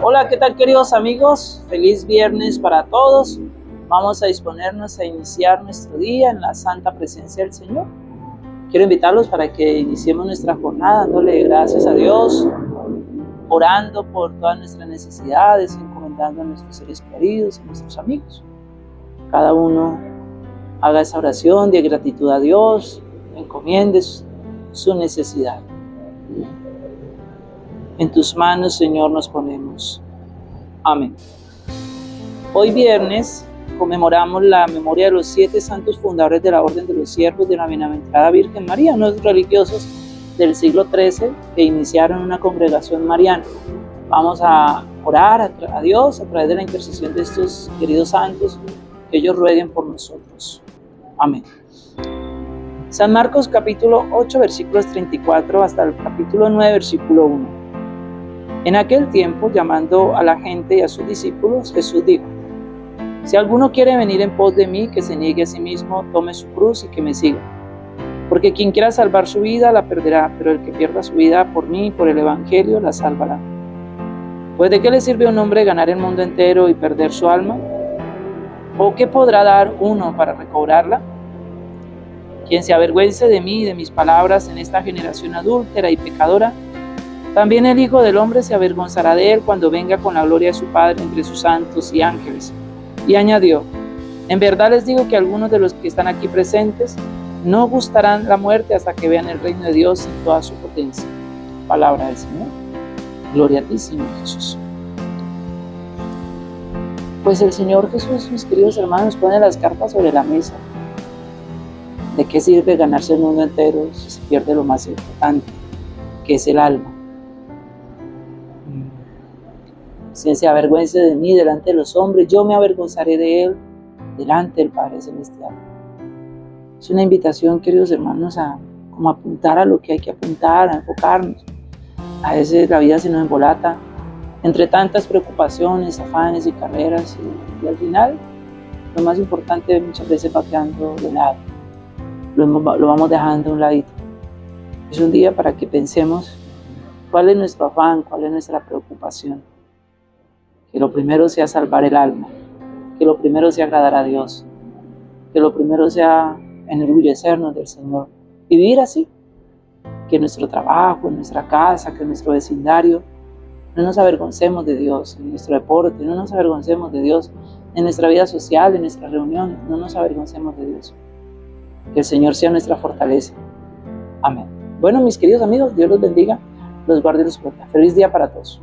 Hola, ¿qué tal queridos amigos? Feliz viernes para todos. Vamos a disponernos a iniciar nuestro día en la santa presencia del Señor. Quiero invitarlos para que iniciemos nuestra jornada dándole gracias a Dios, orando por todas nuestras necesidades, encomendando a nuestros seres queridos, a nuestros amigos. Cada uno haga esa oración de gratitud a Dios, encomiende su necesidad. En tus manos, Señor, nos ponemos. Amén. Hoy viernes conmemoramos la memoria de los siete santos fundadores de la Orden de los Siervos de la Bienaventurada Virgen María, unos religiosos del siglo XIII que iniciaron una congregación mariana. Vamos a orar a, Dios a través de la intercesión de estos queridos santos, que ellos rueguen por nosotros. Amén. San Marcos capítulo 8 versículos 34 hasta el capítulo 9 versículo 1. En aquel tiempo, llamando a la gente y a sus discípulos, Jesús dijo, si alguno quiere venir en pos de mí, que se niegue a sí mismo, tome su cruz y que me siga. Porque quien quiera salvar su vida la perderá, pero el que pierda su vida por mí y por el Evangelio la salvará. Pues de qué le sirve a un hombre ganar el mundo entero y perder su alma? ¿O qué podrá dar uno para recobrarla? Quien se avergüence de mí y de mis palabras en esta generación adúltera y pecadora, también el Hijo del Hombre se avergonzará de él cuando venga con la gloria de su Padre entre sus santos y ángeles. Y añadió, en verdad les digo que algunos de los que están aquí presentes no gustarán la muerte hasta que vean el reino de Dios en toda su potencia. Palabra del Señor. Gloria a ti, Señor Jesús. Pues el Señor Jesús, mis queridos hermanos, pone las cartas sobre la mesa. ¿De qué sirve ganarse el mundo entero si se pierde lo más importante, que es el alma? Si se avergüence de mí delante de los hombres, yo me avergonzaré de él delante del Padre Celestial. Es una invitación, queridos hermanos, a como apuntar a lo que hay que apuntar, a enfocarnos. A veces la vida se nos embolata entre tantas preocupaciones, afanes y carreras y, al final lo más importante muchas veces va quedando de lado. Lo, lo vamos dejando a un ladito. Es un día para que pensemos cuál es nuestro afán, cuál es nuestra preocupación que lo primero sea salvar el alma, que lo primero sea agradar a Dios, que lo primero sea enorgullecernos del Señor y vivir así, que nuestro trabajo, en nuestra casa, que nuestro vecindario, no nos avergoncemos de Dios, en nuestro deporte, no nos avergoncemos de Dios, en nuestra vida social, en nuestras reuniones, no nos avergoncemos de Dios. Que el Señor sea nuestra fortaleza. Amén. Bueno, mis queridos amigos, Dios los bendiga, los guarde y los proteja. Feliz día para todos.